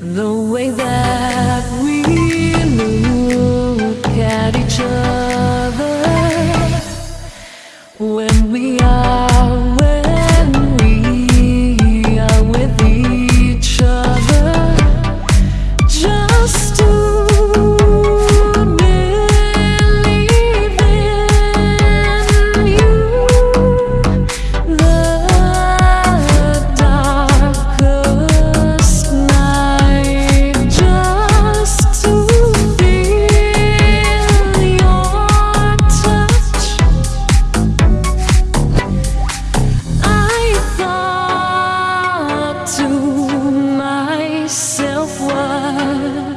The way that we world.